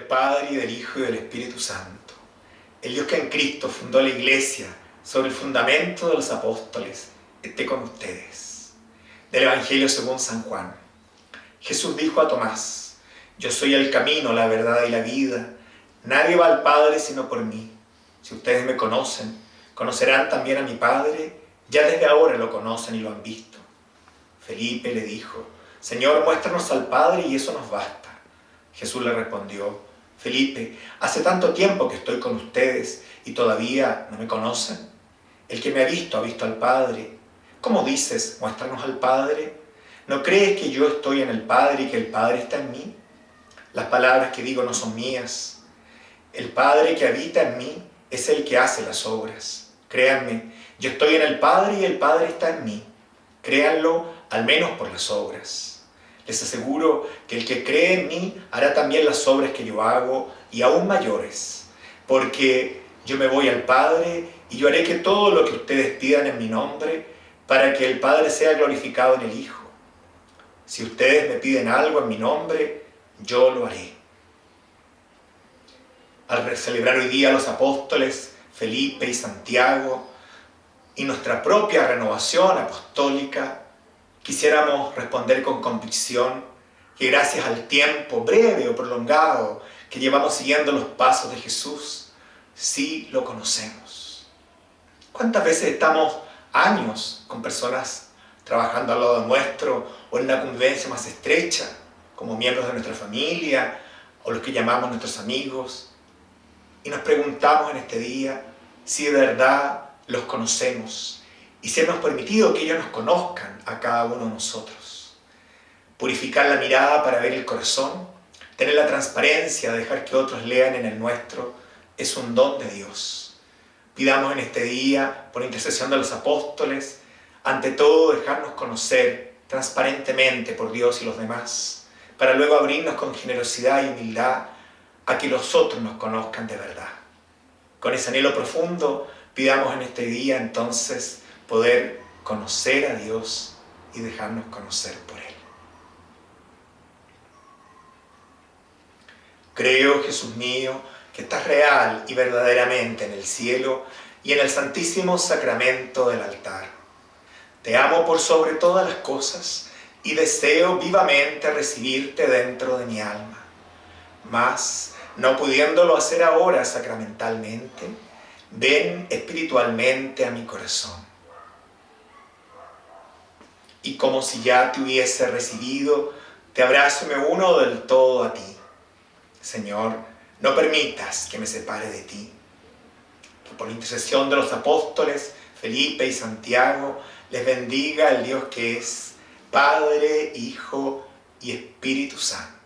Padre y del Hijo y del Espíritu Santo. El Dios que en Cristo fundó la iglesia sobre el fundamento de los apóstoles, esté con ustedes. Del Evangelio según San Juan. Jesús dijo a Tomás, yo soy el camino, la verdad y la vida. Nadie va al Padre sino por mí. Si ustedes me conocen, conocerán también a mi Padre. Ya desde ahora lo conocen y lo han visto. Felipe le dijo, Señor, muéstranos al Padre y eso nos basta. Jesús le respondió, Felipe, hace tanto tiempo que estoy con ustedes y todavía no me conocen. El que me ha visto ha visto al Padre. ¿Cómo dices, muéstranos al Padre? ¿No crees que yo estoy en el Padre y que el Padre está en mí? Las palabras que digo no son mías. El Padre que habita en mí es el que hace las obras. Créanme, yo estoy en el Padre y el Padre está en mí. Créanlo al menos por las obras. Les aseguro que el que cree en mí hará también las obras que yo hago y aún mayores, porque yo me voy al Padre y yo haré que todo lo que ustedes pidan en mi nombre, para que el Padre sea glorificado en el Hijo. Si ustedes me piden algo en mi nombre, yo lo haré. Al celebrar hoy día los apóstoles Felipe y Santiago y nuestra propia renovación apostólica, quisiéramos responder con convicción que gracias al tiempo breve o prolongado que llevamos siguiendo los pasos de Jesús, sí lo conocemos. ¿Cuántas veces estamos años con personas trabajando al lado nuestro o en una convivencia más estrecha, como miembros de nuestra familia o los que llamamos nuestros amigos, y nos preguntamos en este día si de verdad los conocemos y si hemos permitido que ellos nos conozcan a cada uno de nosotros. Purificar la mirada para ver el corazón, tener la transparencia, dejar que otros lean en el nuestro, es un don de Dios. Pidamos en este día, por intercesión de los apóstoles, ante todo dejarnos conocer transparentemente por Dios y los demás, para luego abrirnos con generosidad y humildad a que los otros nos conozcan de verdad. Con ese anhelo profundo, pidamos en este día entonces poder conocer a Dios y dejarnos conocer por Él. Creo, Jesús mío, que estás real y verdaderamente en el cielo y en el santísimo sacramento del altar. Te amo por sobre todas las cosas y deseo vivamente recibirte dentro de mi alma. Mas, no pudiéndolo hacer ahora sacramentalmente, ven espiritualmente a mi corazón y como si ya te hubiese recibido, te abrazo me uno del todo a ti. Señor, no permitas que me separe de ti. Que por intercesión de los apóstoles, Felipe y Santiago, les bendiga el Dios que es Padre, Hijo y Espíritu Santo.